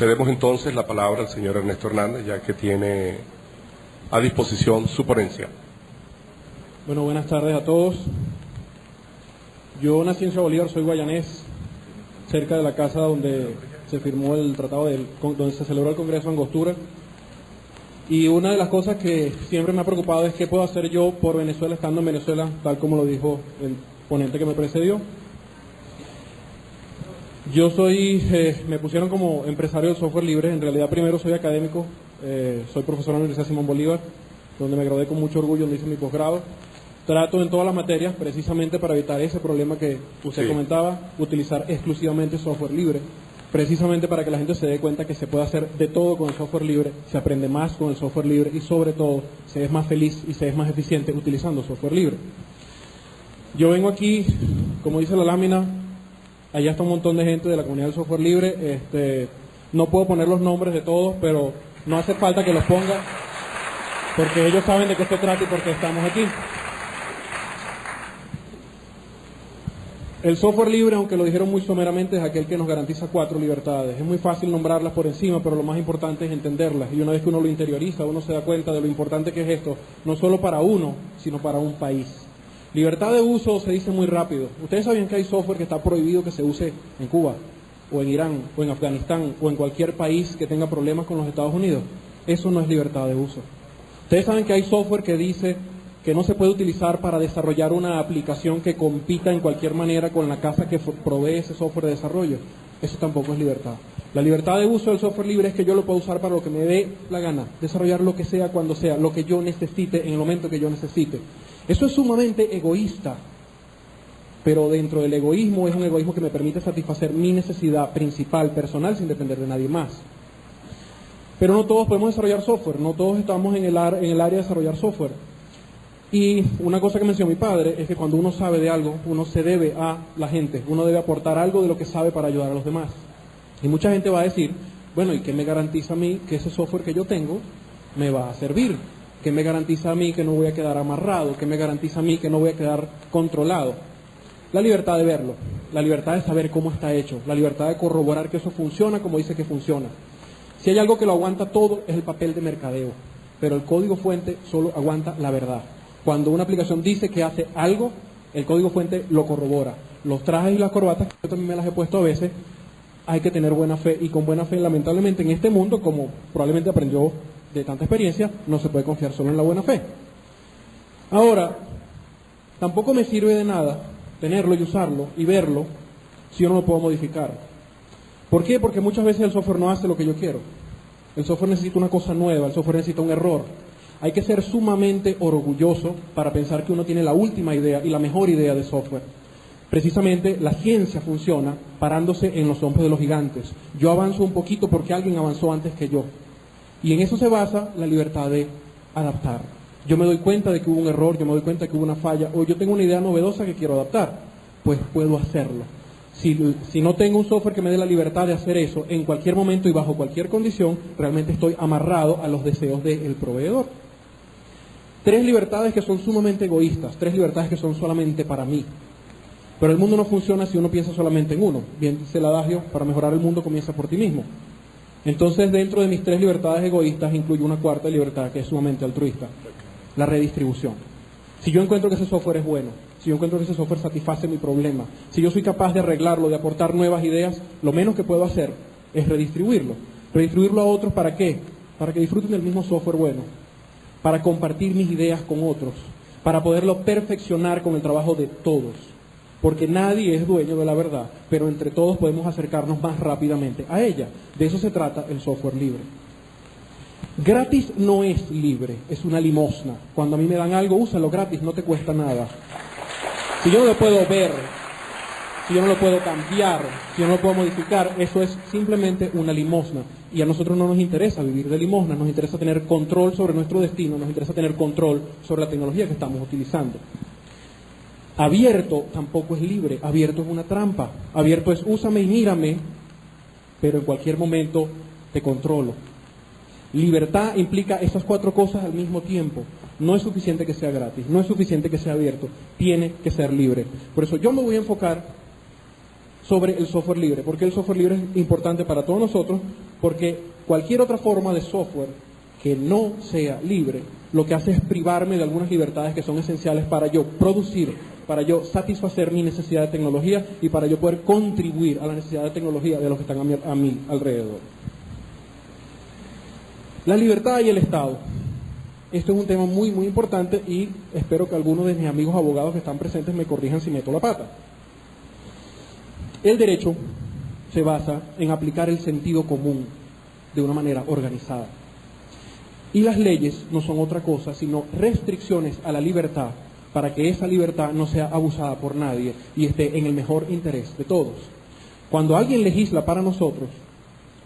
Cedemos entonces la palabra al señor Ernesto Hernández, ya que tiene a disposición su ponencia. Bueno, buenas tardes a todos. Yo nací en Ciudad Bolívar, soy guayanés, cerca de la casa donde se firmó el tratado, del, donde se celebró el Congreso de Angostura. Y una de las cosas que siempre me ha preocupado es qué puedo hacer yo por Venezuela estando en Venezuela, tal como lo dijo el ponente que me precedió. Yo soy, eh, me pusieron como empresario del software libre, en realidad primero soy académico, eh, soy profesor en la Universidad Simón Bolívar, donde me gradué con mucho orgullo, donde hice mi posgrado. Trato en todas las materias, precisamente para evitar ese problema que usted comentaba, utilizar exclusivamente software libre, precisamente para que la gente se dé cuenta que se puede hacer de todo con el software libre, se aprende más con el software libre y sobre todo se es más feliz y se es más eficiente utilizando software libre. Yo vengo aquí, como dice la lámina, Allá está un montón de gente de la comunidad del software libre. Este, no puedo poner los nombres de todos, pero no hace falta que los ponga, porque ellos saben de qué se trata y por qué estamos aquí. El software libre, aunque lo dijeron muy someramente, es aquel que nos garantiza cuatro libertades. Es muy fácil nombrarlas por encima, pero lo más importante es entenderlas. Y una vez que uno lo interioriza, uno se da cuenta de lo importante que es esto, no solo para uno, sino para un país. Libertad de uso se dice muy rápido. Ustedes saben que hay software que está prohibido que se use en Cuba, o en Irán, o en Afganistán, o en cualquier país que tenga problemas con los Estados Unidos. Eso no es libertad de uso. Ustedes saben que hay software que dice que no se puede utilizar para desarrollar una aplicación que compita en cualquier manera con la casa que provee ese software de desarrollo. Eso tampoco es libertad. La libertad de uso del software libre es que yo lo puedo usar para lo que me dé la gana, desarrollar lo que sea cuando sea, lo que yo necesite en el momento que yo necesite. Eso es sumamente egoísta, pero dentro del egoísmo es un egoísmo que me permite satisfacer mi necesidad principal, personal, sin depender de nadie más. Pero no todos podemos desarrollar software, no todos estamos en el, en el área de desarrollar software. Y una cosa que mencionó mi padre es que cuando uno sabe de algo, uno se debe a la gente, uno debe aportar algo de lo que sabe para ayudar a los demás. Y mucha gente va a decir, bueno, ¿y qué me garantiza a mí que ese software que yo tengo me va a servir? ¿Qué me garantiza a mí que no voy a quedar amarrado? ¿Qué me garantiza a mí que no voy a quedar controlado? La libertad de verlo, la libertad de saber cómo está hecho, la libertad de corroborar que eso funciona como dice que funciona. Si hay algo que lo aguanta todo es el papel de mercadeo, pero el código fuente solo aguanta la verdad. Cuando una aplicación dice que hace algo, el código fuente lo corrobora. Los trajes y las corbatas, yo también me las he puesto a veces, hay que tener buena fe y con buena fe lamentablemente en este mundo, como probablemente aprendió de tanta experiencia, no se puede confiar solo en la buena fe. Ahora, tampoco me sirve de nada tenerlo y usarlo y verlo si yo no lo puedo modificar. ¿Por qué? Porque muchas veces el software no hace lo que yo quiero. El software necesita una cosa nueva, el software necesita un error. Hay que ser sumamente orgulloso para pensar que uno tiene la última idea y la mejor idea de software. Precisamente la ciencia funciona parándose en los hombros de los gigantes. Yo avanzo un poquito porque alguien avanzó antes que yo. Y en eso se basa la libertad de adaptar. Yo me doy cuenta de que hubo un error, yo me doy cuenta de que hubo una falla, o yo tengo una idea novedosa que quiero adaptar, pues puedo hacerlo. Si, no tengo un software que me dé la libertad de hacer eso en cualquier momento y bajo cualquier condición, realmente estoy amarrado a los deseos del proveedor. Tres libertades que son sumamente egoístas, tres libertades que son solamente para mí. Pero el mundo no funciona si uno piensa solamente en uno. Bien dice el adagio, para mejorar el mundo comienza por ti mismo. Entonces, dentro de mis tres libertades egoístas, incluyo una cuarta libertad que es sumamente altruista, la redistribución. Si yo encuentro que ese software es bueno, si yo encuentro que ese software satisface mi problema, si yo soy capaz de arreglarlo, de aportar nuevas ideas, lo menos que puedo hacer es redistribuirlo. Redistribuirlo a otros para qué? Para que disfruten del mismo software bueno, para compartir mis ideas con otros, para poderlo perfeccionar con el trabajo de todos porque nadie es dueño de la verdad, pero entre todos podemos acercarnos más rápidamente a ella. De eso se trata el software libre. Gratis no es libre, es una limosna. Cuando a mí me dan algo, úsalo gratis, no te cuesta nada. Si yo no lo puedo ver, si yo no lo puedo cambiar, si yo no lo puedo modificar, eso es simplemente una limosna. Y a nosotros no nos interesa vivir de limosna, nos interesa tener control sobre nuestro destino, nos interesa tener control sobre la tecnología que estamos utilizando. Abierto tampoco es libre, abierto es una trampa. Abierto es úsame y mírame, pero en cualquier momento te controlo. Libertad implica esas cuatro cosas al mismo tiempo. No es suficiente que sea gratis, no es suficiente que sea abierto, tiene que ser libre. Por eso yo me voy a enfocar sobre el software libre, porque el software libre es importante para todos nosotros, porque cualquier otra forma de software que no sea libre, lo que hace es privarme de algunas libertades que son esenciales para yo producir, para yo satisfacer mi necesidad de tecnología y para yo poder contribuir a la necesidad de tecnología de los que están a mi, a mi alrededor. La libertad y el Estado. Esto es un tema muy, muy importante y espero que algunos de mis amigos abogados que están presentes me corrijan si meto la pata. El derecho se basa en aplicar el sentido común de una manera organizada. Y las leyes no son otra cosa sino restricciones a la libertad para que esa libertad no sea abusada por nadie y esté en el mejor interés de todos. Cuando alguien legisla para nosotros,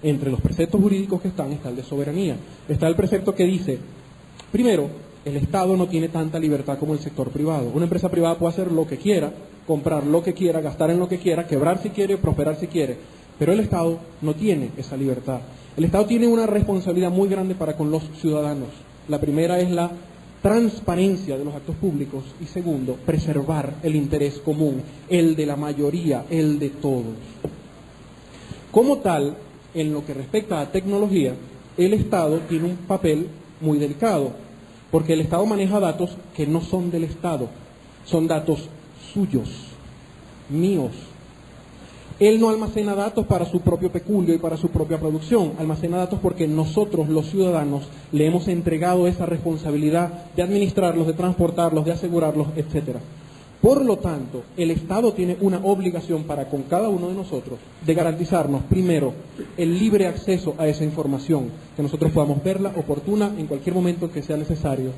entre los preceptos jurídicos que están está el de soberanía. Está el precepto que dice, primero, el Estado no tiene tanta libertad como el sector privado. Una empresa privada puede hacer lo que quiera, comprar lo que quiera, gastar en lo que quiera, quebrar si quiere, prosperar si quiere. Pero el Estado no tiene esa libertad. El Estado tiene una responsabilidad muy grande para con los ciudadanos. La primera es la transparencia de los actos públicos y segundo, preservar el interés común, el de la mayoría, el de todos. Como tal, en lo que respecta a tecnología, el Estado tiene un papel muy delicado, porque el Estado maneja datos que no son del Estado, son datos suyos, míos, él no almacena datos para su propio peculio y para su propia producción, almacena datos porque nosotros, los ciudadanos, le hemos entregado esa responsabilidad de administrarlos, de transportarlos, de asegurarlos, etc. Por lo tanto, el Estado tiene una obligación para con cada uno de nosotros de garantizarnos, primero, el libre acceso a esa información, que nosotros podamos verla oportuna en cualquier momento que sea necesario,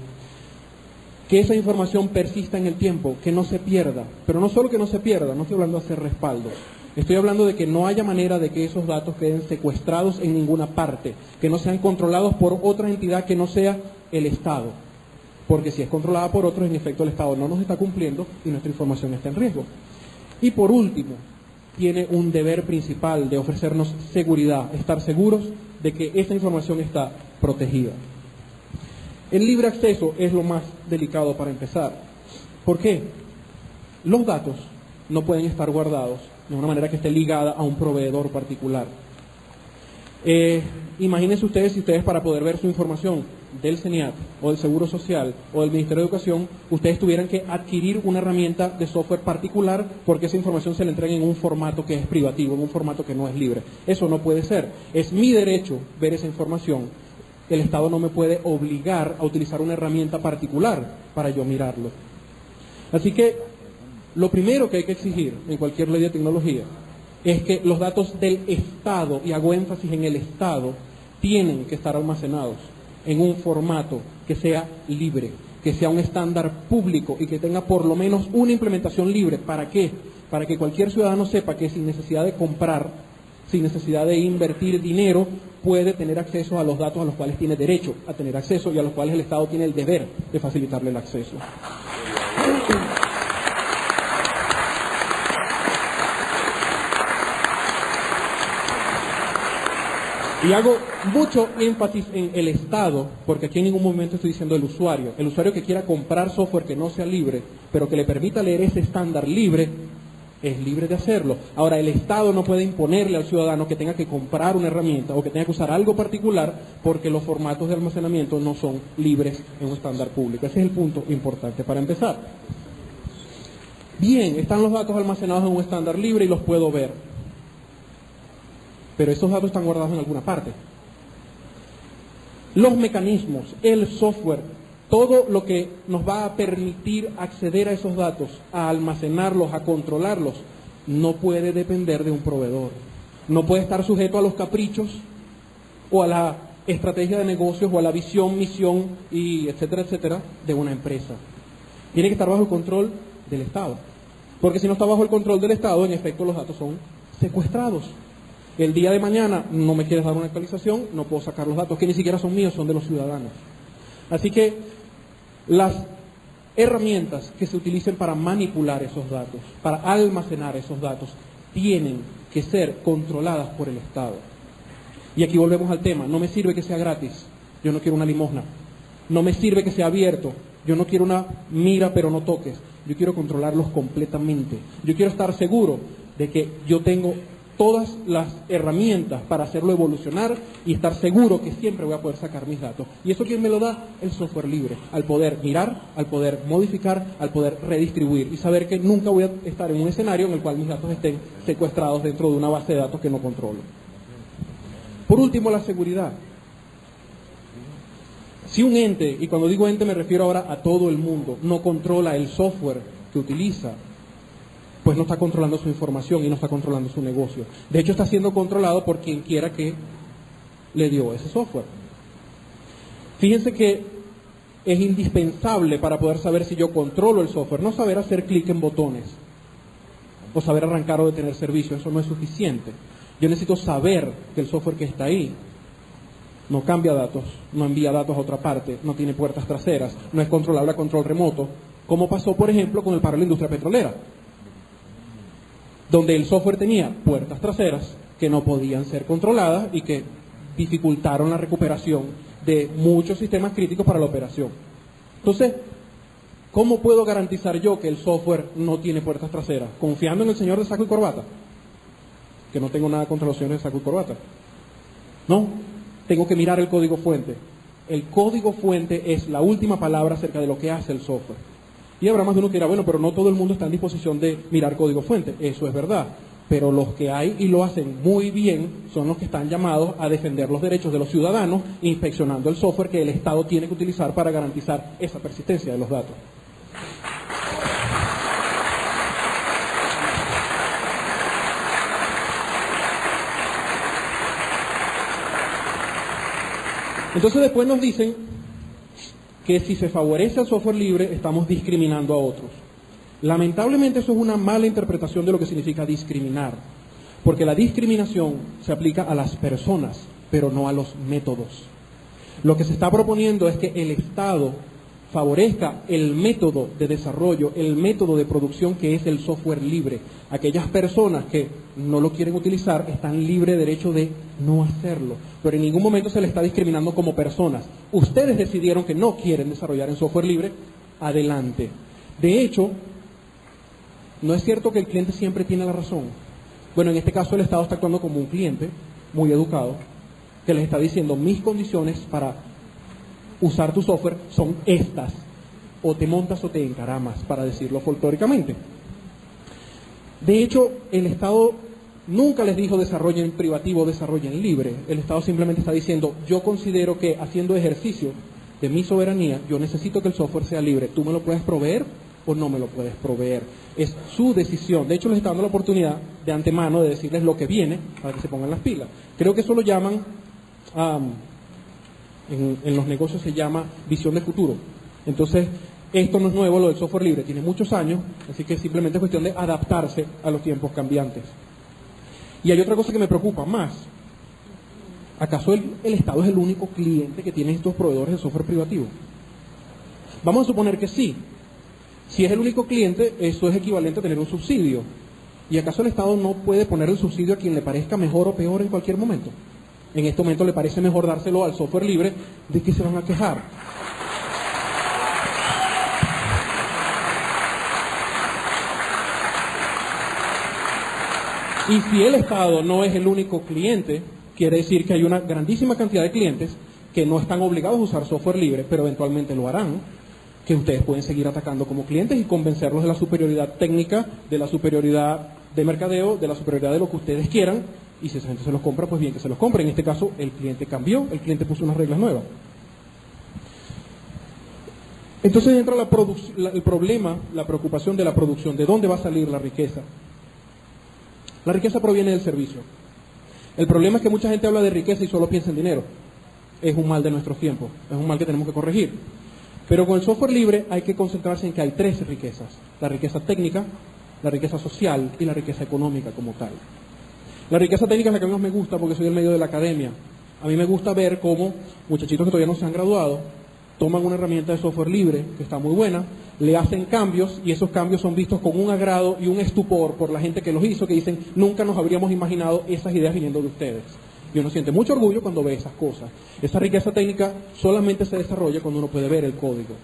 que esa información persista en el tiempo, que no se pierda, pero no solo que no se pierda, no estoy hablando de hacer respaldo, Estoy hablando de que no haya manera de que esos datos queden secuestrados en ninguna parte, que no sean controlados por otra entidad que no sea el Estado. Porque si es controlada por otros, en efecto el Estado no nos está cumpliendo y nuestra información está en riesgo. Y por último, tiene un deber principal de ofrecernos seguridad, estar seguros de que esa información está protegida. El libre acceso es lo más delicado para empezar. ¿Por qué? Los datos no pueden estar guardados de una manera que esté ligada a un proveedor particular. Eh, imagínense ustedes si ustedes para poder ver su información del CENIAT o del Seguro Social o del Ministerio de Educación, ustedes tuvieran que adquirir una herramienta de software particular porque esa información se le entrega en un formato que es privativo, en un formato que no es libre. Eso no puede ser. Es mi derecho ver esa información. El Estado no me puede obligar a utilizar una herramienta particular para yo mirarlo. Así que lo primero que hay que exigir en cualquier ley de tecnología es que los datos del Estado, y hago énfasis en el Estado, tienen que estar almacenados en un formato que sea libre, que sea un estándar público y que tenga por lo menos una implementación libre. ¿Para qué? Para que cualquier ciudadano sepa que sin necesidad de comprar, sin necesidad de invertir dinero, puede tener acceso a los datos a los cuales tiene derecho a tener acceso y a los cuales el Estado tiene el deber de facilitarle el acceso. Y hago mucho énfasis en el Estado, porque aquí en ningún momento estoy diciendo el usuario. El usuario que quiera comprar software que no sea libre, pero que le permita leer ese estándar libre, es libre de hacerlo. Ahora, el Estado no puede imponerle al ciudadano que tenga que comprar una herramienta o que tenga que usar algo particular porque los formatos de almacenamiento no son libres en un estándar público. Ese es el punto importante para empezar. Bien, están los datos almacenados en un estándar libre y los puedo ver pero esos datos están guardados en alguna parte. Los mecanismos, el software, todo lo que nos va a permitir acceder a esos datos, a almacenarlos, a controlarlos, no puede depender de un proveedor. No puede estar sujeto a los caprichos o a la estrategia de negocios o a la visión, misión y etcétera, etcétera de una empresa. Tiene que estar bajo el control del Estado. Porque si no está bajo el control del Estado, en efecto los datos son secuestrados. El día de mañana no me quieres dar una actualización, no puedo sacar los datos que ni siquiera son míos, son de los ciudadanos. Así que las herramientas que se utilicen para manipular esos datos, para almacenar esos datos, tienen que ser controladas por el Estado. Y aquí volvemos al tema, no me sirve que sea gratis, yo no quiero una limosna, no me sirve que sea abierto, yo no quiero una mira pero no toques, yo quiero controlarlos completamente, yo quiero estar seguro de que yo tengo todas las herramientas para hacerlo evolucionar y estar seguro que siempre voy a poder sacar mis datos. ¿Y eso quién me lo da? El software libre, al poder mirar, al poder modificar, al poder redistribuir y saber que nunca voy a estar en un escenario en el cual mis datos estén secuestrados dentro de una base de datos que no controlo. Por último, la seguridad. Si un ente, y cuando digo ente me refiero ahora a todo el mundo, no controla el software que utiliza, pues no está controlando su información y no está controlando su negocio. De hecho, está siendo controlado por quien quiera que le dio ese software. Fíjense que es indispensable para poder saber si yo controlo el software, no saber hacer clic en botones o saber arrancar o detener servicio, eso no es suficiente. Yo necesito saber que el software que está ahí no cambia datos, no envía datos a otra parte, no tiene puertas traseras, no es controlable a control remoto, como pasó, por ejemplo, con el paro de la industria petrolera donde el software tenía puertas traseras que no podían ser controladas y que dificultaron la recuperación de muchos sistemas críticos para la operación. Entonces, ¿cómo puedo garantizar yo que el software no tiene puertas traseras? Confiando en el señor de saco y corbata, que no tengo nada contra los señores de saco y corbata. No, tengo que mirar el código fuente. El código fuente es la última palabra acerca de lo que hace el software. Y habrá más de uno que dirá, bueno, pero no todo el mundo está en disposición de mirar código fuente. Eso es verdad. Pero los que hay y lo hacen muy bien son los que están llamados a defender los derechos de los ciudadanos, inspeccionando el software que el Estado tiene que utilizar para garantizar esa persistencia de los datos. Entonces después nos dicen que si se favorece al software libre estamos discriminando a otros. Lamentablemente eso es una mala interpretación de lo que significa discriminar, porque la discriminación se aplica a las personas, pero no a los métodos. Lo que se está proponiendo es que el Estado favorezca el método de desarrollo, el método de producción que es el software libre. Aquellas personas que no lo quieren utilizar están libre derecho de no hacerlo, pero en ningún momento se les está discriminando como personas. Ustedes decidieron que no quieren desarrollar en software libre, adelante. De hecho, no es cierto que el cliente siempre tiene la razón. Bueno, en este caso el Estado está actuando como un cliente muy educado, que les está diciendo mis condiciones para usar tu software son estas. O te montas o te encaramas, para decirlo folclóricamente. De hecho, el Estado nunca les dijo desarrollen privativo, desarrollen libre. El Estado simplemente está diciendo, yo considero que haciendo ejercicio de mi soberanía, yo necesito que el software sea libre. Tú me lo puedes proveer o no me lo puedes proveer. Es su decisión. De hecho, les está dando la oportunidad de antemano de decirles lo que viene para que se pongan las pilas. Creo que eso lo llaman en, los negocios se llama visión de futuro. Entonces, esto no es nuevo, lo del software libre, tiene muchos años, así que simplemente es cuestión de adaptarse a los tiempos cambiantes. Y hay otra cosa que me preocupa más. ¿Acaso el, el, Estado es el único cliente que tiene estos proveedores de software privativo? Vamos a suponer que sí. Si es el único cliente, eso es equivalente a tener un subsidio. ¿Y acaso el Estado no puede poner el subsidio a quien le parezca mejor o peor en cualquier momento? En este momento le parece mejor dárselo al software libre, ¿de qué se van a quejar? Y si el Estado no es el único cliente, quiere decir que hay una grandísima cantidad de clientes que no están obligados a usar software libre, pero eventualmente lo harán, que ustedes pueden seguir atacando como clientes y convencerlos de la superioridad técnica, de la superioridad de mercadeo, de la superioridad de lo que ustedes quieran, y si esa gente se los compra, pues bien que se los compre. En este caso, el cliente cambió, el cliente puso unas reglas nuevas. Entonces entra el problema, la preocupación de la producción, de dónde va a salir la riqueza. La riqueza proviene del servicio. El problema es que mucha gente habla de riqueza y solo piensa en dinero. Es un mal de nuestros tiempos, es un mal que tenemos que corregir. Pero con el software libre hay que concentrarse en que hay tres riquezas. La riqueza técnica, la riqueza social y la riqueza económica como tal. La riqueza técnica es la que más me gusta porque soy el medio de la academia. A mí me gusta ver cómo muchachitos que todavía no se han graduado toman una herramienta de software libre que está muy buena, le hacen cambios y esos cambios son vistos con un agrado y un estupor por la gente que los hizo, que dicen, nunca nos habríamos imaginado esas ideas viniendo de ustedes. Y uno siente mucho orgullo cuando ve esas cosas. Esa riqueza técnica solamente se desarrolla cuando uno puede ver el código.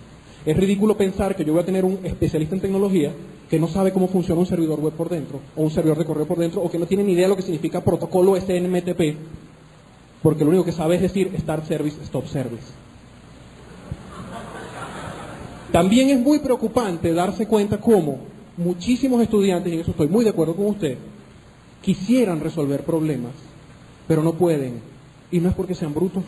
Es ridículo pensar que yo voy a tener un especialista en tecnología que no sabe cómo funciona un servidor web por dentro, o un servidor de correo por dentro, o que no tiene ni idea de lo que significa protocolo SNMTP, porque lo único que sabe es decir Start Service, Stop Service. También es muy preocupante darse cuenta cómo muchísimos estudiantes, y en eso estoy muy de acuerdo con usted, quisieran resolver problemas, pero no pueden. Y no es porque sean brutos,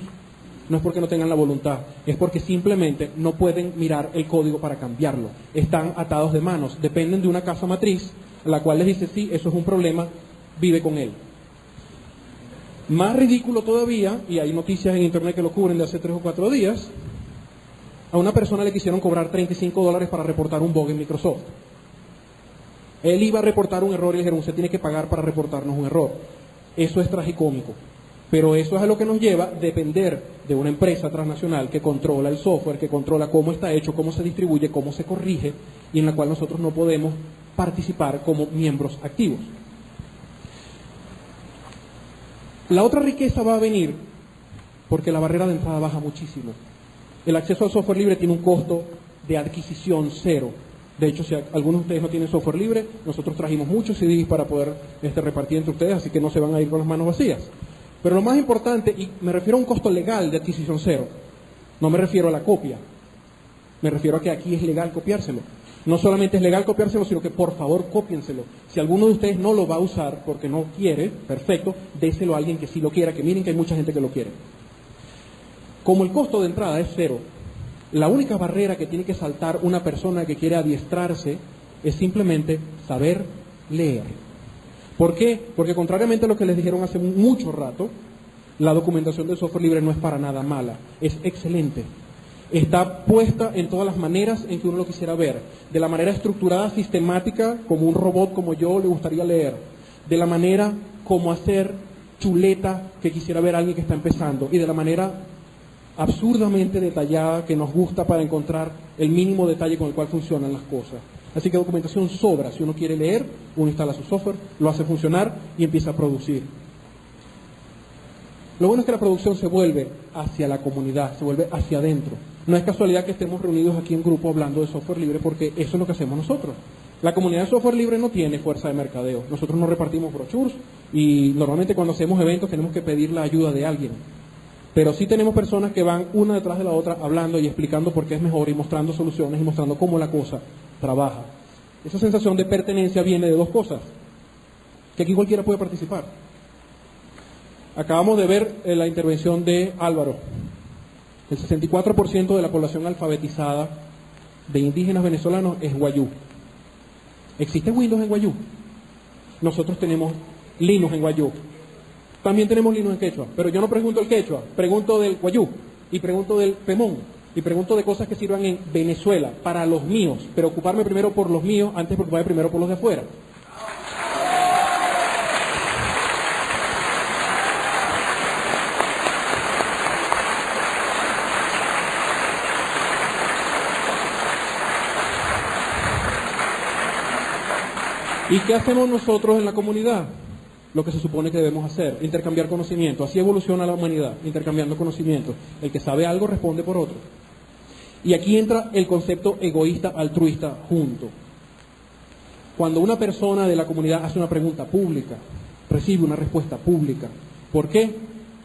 no es porque no tengan la voluntad, es porque simplemente no pueden mirar el código para cambiarlo. Están atados de manos, dependen de una casa matriz, la cual les dice, sí, eso es un problema, vive con él. Más ridículo todavía, y hay noticias en internet que lo cubren de hace tres o cuatro días, a una persona le quisieron cobrar 35 dólares para reportar un bug en Microsoft. Él iba a reportar un error y le dijeron, usted tiene que pagar para reportarnos un error. Eso es tragicómico. Pero eso es a lo que nos lleva a depender de una empresa transnacional que controla el software, que controla cómo está hecho, cómo se distribuye, cómo se corrige, y en la cual nosotros no podemos participar como miembros activos. La otra riqueza va a venir porque la barrera de entrada baja muchísimo. El acceso al software libre tiene un costo de adquisición cero. De hecho, si algunos de ustedes no tienen software libre, nosotros trajimos muchos CDs para poder este, repartir entre ustedes, así que no se van a ir con las manos vacías. Pero lo más importante, y me refiero a un costo legal de adquisición cero, no me refiero a la copia, me refiero a que aquí es legal copiárselo. No solamente es legal copiárselo, sino que por favor cópienselo. Si alguno de ustedes no lo va a usar porque no quiere, perfecto, déselo a alguien que sí lo quiera, que miren que hay mucha gente que lo quiere. Como el costo de entrada es cero, la única barrera que tiene que saltar una persona que quiere adiestrarse es simplemente saber leer. ¿Por qué? Porque contrariamente a lo que les dijeron hace mucho rato, la documentación del software libre no es para nada mala, es excelente está puesta en todas las maneras en que uno lo quisiera ver, de la manera estructurada, sistemática, como un robot como yo le gustaría leer, de la manera como hacer chuleta que quisiera ver alguien que está empezando, y de la manera absurdamente detallada que nos gusta para encontrar el mínimo detalle con el cual funcionan las cosas. Así que documentación sobra. Si uno quiere leer, uno instala su software, lo hace funcionar y empieza a producir. Lo bueno es que la producción se vuelve hacia la comunidad, se vuelve hacia adentro. No es casualidad que estemos reunidos aquí en grupo hablando de software libre porque eso es lo que hacemos nosotros. La comunidad de software libre no tiene fuerza de mercadeo. Nosotros no repartimos brochures y normalmente cuando hacemos eventos tenemos que pedir la ayuda de alguien. Pero sí tenemos personas que van una detrás de la otra hablando y explicando por qué es mejor y mostrando soluciones y mostrando cómo la cosa trabaja. Esa sensación de pertenencia viene de dos cosas. Que aquí cualquiera puede participar. Acabamos de ver eh, la intervención de Álvaro, el 64% de la población alfabetizada de indígenas venezolanos es guayú. ¿Existe Windows en guayú? Nosotros tenemos Linux en guayú. También tenemos Linux en quechua, pero yo no pregunto el quechua, pregunto del guayú y pregunto del pemón y pregunto de cosas que sirvan en Venezuela para los míos, pero ocuparme primero por los míos antes de preocuparme primero por los de afuera. ¿Y qué hacemos nosotros en la comunidad? Lo que se supone que debemos hacer, intercambiar conocimiento. Así evoluciona la humanidad, intercambiando conocimiento. El que sabe algo responde por otro. Y aquí entra el concepto egoísta altruista junto. Cuando una persona de la comunidad hace una pregunta pública, recibe una respuesta pública. ¿Por qué?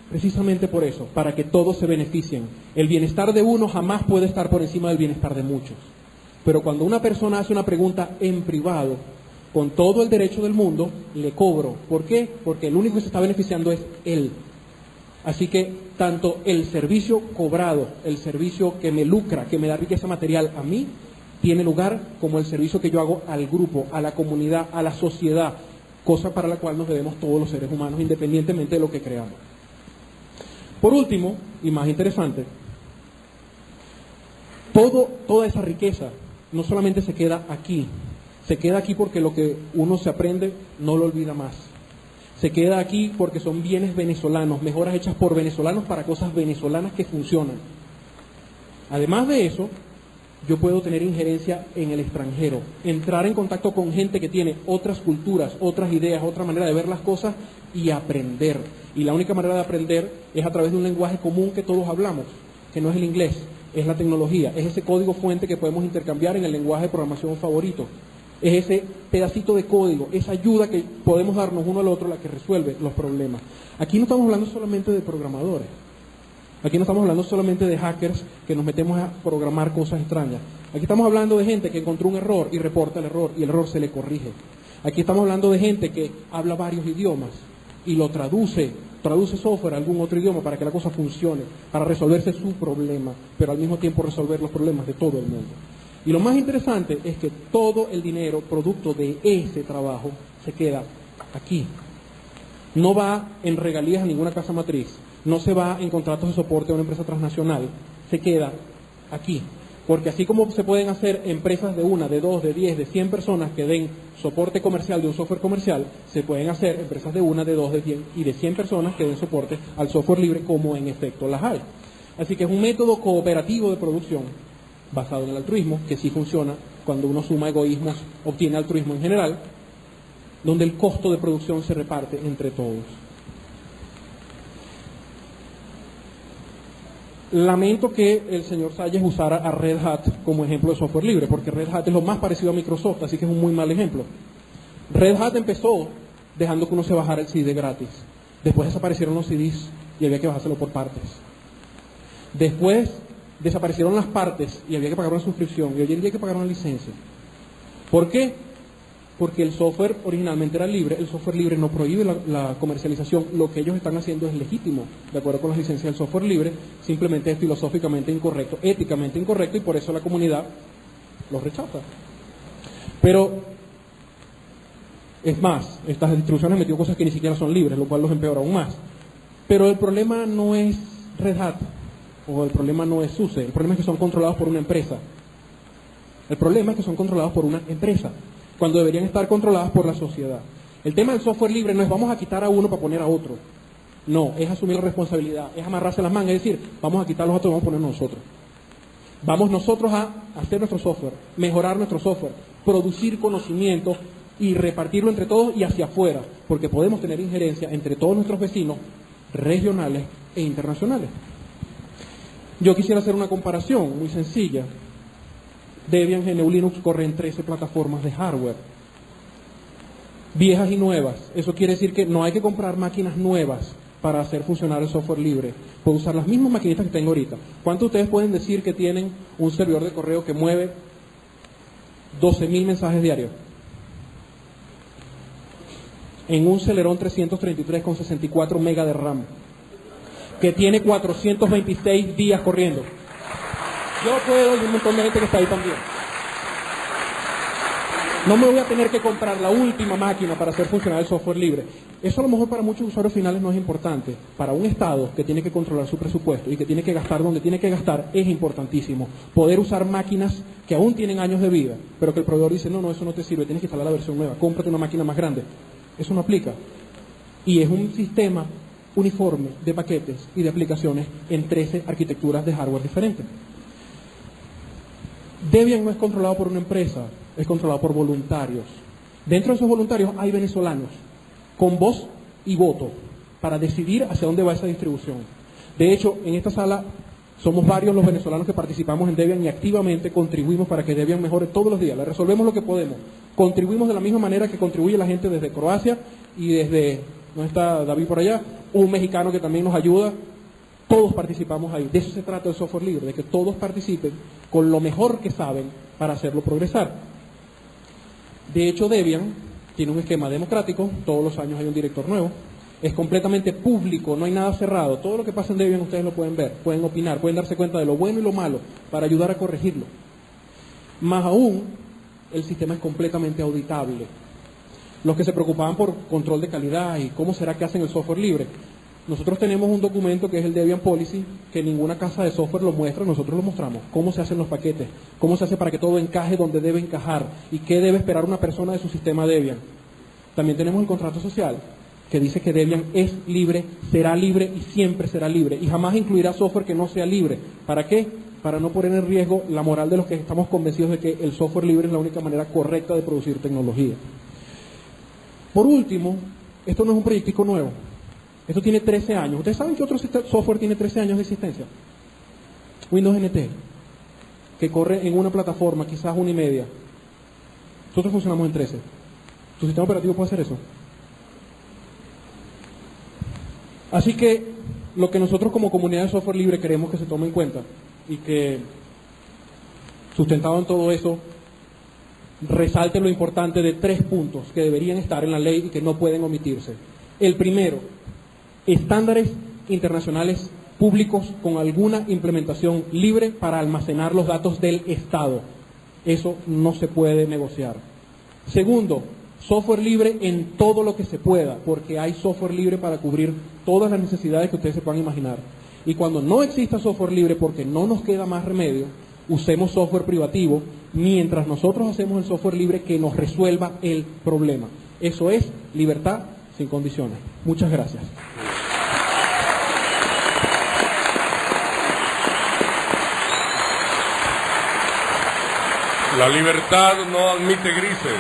Precisamente por eso, para que todos se beneficien. El bienestar de uno jamás puede estar por encima del bienestar de muchos. Pero cuando una persona hace una pregunta en privado, con todo el derecho del mundo, le cobro. ¿Por qué? Porque el único que se está beneficiando es él. Así que tanto el servicio cobrado, el servicio que me lucra, que me da riqueza material a mí, tiene lugar como el servicio que yo hago al grupo, a la comunidad, a la sociedad, cosa para la cual nos debemos todos los seres humanos, independientemente de lo que creamos. Por último, y más interesante, todo, toda esa riqueza no solamente se queda aquí, se queda aquí porque lo que uno se aprende no lo olvida más. Se queda aquí porque son bienes venezolanos, mejoras hechas por venezolanos para cosas venezolanas que funcionan. Además de eso, yo puedo tener injerencia en el extranjero, entrar en contacto con gente que tiene otras culturas, otras ideas, otra manera de ver las cosas y aprender. Y la única manera de aprender es a través de un lenguaje común que todos hablamos, que no es el inglés, es la tecnología, es ese código fuente que podemos intercambiar en el lenguaje de programación favorito. Es ese pedacito de código, esa ayuda que podemos darnos uno al otro la que resuelve los problemas. Aquí no estamos hablando solamente de programadores. Aquí no estamos hablando solamente de hackers que nos metemos a programar cosas extrañas. Aquí estamos hablando de gente que encontró un error y reporta el error y el error se le corrige. Aquí estamos hablando de gente que habla varios idiomas y lo traduce, traduce software a algún otro idioma para que la cosa funcione, para resolverse su problema, pero al mismo tiempo resolver los problemas de todo el mundo. Y lo más interesante es que todo el dinero producto de ese trabajo se queda aquí. No va en regalías a ninguna casa matriz, no se va en contratos de soporte a una empresa transnacional, se queda aquí. Porque así como se pueden hacer empresas de una, de dos, de diez, de cien personas que den soporte comercial de un software comercial, se pueden hacer empresas de una, de dos, de cien y de cien personas que den soporte al software libre como en efecto las hay. Así que es un método cooperativo de producción basado en el altruismo, que sí funciona cuando uno suma egoísmos, obtiene altruismo en general, donde el costo de producción se reparte entre todos. Lamento que el señor Salles usara a Red Hat como ejemplo de software libre, porque Red Hat es lo más parecido a Microsoft, así que es un muy mal ejemplo. Red Hat empezó dejando que uno se bajara el CD gratis. Después desaparecieron los CDs y había que bajárselo por partes. Después desaparecieron las partes y había que pagar una suscripción y hoy en día hay que pagar una licencia. ¿Por qué? Porque el software originalmente era libre, el software libre no prohíbe la, comercialización, lo que ellos están haciendo es legítimo, de acuerdo con las licencias del software libre, simplemente es filosóficamente incorrecto, éticamente incorrecto y por eso la comunidad lo rechaza. Pero, es más, estas distribuciones han metido cosas que ni siquiera son libres, lo cual los empeora aún más. Pero el problema no es Red Hat, o el problema no es SUSE, el problema es que son controlados por una empresa. El problema es que son controlados por una empresa, cuando deberían estar controladas por la sociedad. El tema del software libre no es vamos a quitar a uno para poner a otro. No, es asumir la responsabilidad, es amarrarse las mangas, es decir, vamos a quitar los otros vamos a poner nosotros. Vamos nosotros a hacer nuestro software, mejorar nuestro software, producir conocimiento y repartirlo entre todos y hacia afuera, porque podemos tener injerencia entre todos nuestros vecinos regionales e internacionales. Yo quisiera hacer una comparación muy sencilla. Debian, GNU Linux corren 13 plataformas de hardware, viejas y nuevas. Eso quiere decir que no hay que comprar máquinas nuevas para hacer funcionar el software libre. Puedo usar las mismas maquinitas que tengo ahorita. ¿Cuántos de ustedes pueden decir que tienen un servidor de correo que mueve 12.000 mensajes diarios? En un Celeron 333 con 64 MB de RAM que tiene 426 días corriendo. Yo puedo y un montón de gente que está ahí también. No me voy a tener que comprar la última máquina para hacer funcionar el software libre. Eso a lo mejor para muchos usuarios finales no es importante. Para un Estado que tiene que controlar su presupuesto y que tiene que gastar donde tiene que gastar, es importantísimo. Poder usar máquinas que aún tienen años de vida, pero que el proveedor dice, no, no, eso no te sirve, tienes que instalar la versión nueva, cómprate una máquina más grande. Eso no aplica. Y es un sistema uniforme de paquetes y de aplicaciones en 13 arquitecturas de hardware diferentes. Debian no es controlado por una empresa, es controlado por voluntarios. Dentro de esos voluntarios hay venezolanos con voz y voto para decidir hacia dónde va esa distribución. De hecho, en esta sala somos varios los venezolanos que participamos en Debian y activamente contribuimos para que Debian mejore todos los días. Le resolvemos lo que podemos. Contribuimos de la misma manera que contribuye la gente desde Croacia y desde, ¿no está David por allá? un mexicano que también nos ayuda, todos participamos ahí. De eso se trata el software libre, de que todos participen con lo mejor que saben para hacerlo progresar. De hecho, Debian tiene un esquema democrático, todos los años hay un director nuevo, es completamente público, no hay nada cerrado. Todo lo que pasa en Debian ustedes lo pueden ver, pueden opinar, pueden darse cuenta de lo bueno y lo malo para ayudar a corregirlo. Más aún, el sistema es completamente auditable los que se preocupaban por control de calidad y cómo será que hacen el software libre. Nosotros tenemos un documento que es el Debian Policy, que ninguna casa de software lo muestra, nosotros lo mostramos. Cómo se hacen los paquetes, cómo se hace para que todo encaje donde debe encajar y qué debe esperar una persona de su sistema Debian. También tenemos el contrato social, que dice que Debian es libre, será libre y siempre será libre. Y jamás incluirá software que no sea libre. ¿Para qué? Para no poner en riesgo la moral de los que estamos convencidos de que el software libre es la única manera correcta de producir tecnología. Por último, esto no es un proyectico nuevo. Esto tiene 13 años. ¿Ustedes saben que otro software tiene 13 años de existencia? Windows NT, que corre en una plataforma, quizás una y media. Nosotros funcionamos en 13. ¿Tu sistema operativo puede hacer eso? Así que lo que nosotros como comunidad de software libre queremos que se tome en cuenta y que sustentado en todo eso resalte lo importante de tres puntos que deberían estar en la ley y que no pueden omitirse. El primero, estándares internacionales públicos con alguna implementación libre para almacenar los datos del Estado. Eso no se puede negociar. Segundo, software libre en todo lo que se pueda, porque hay software libre para cubrir todas las necesidades que ustedes se puedan imaginar. Y cuando no exista software libre, porque no nos queda más remedio, usemos software privativo mientras nosotros hacemos el software libre que nos resuelva el problema. Eso es libertad sin condiciones. Muchas gracias. La libertad no admite grises.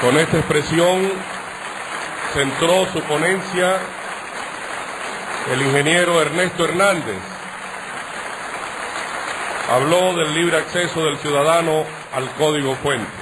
Con esta expresión centró su ponencia el ingeniero Ernesto Hernández. Habló del libre acceso del ciudadano al código fuente.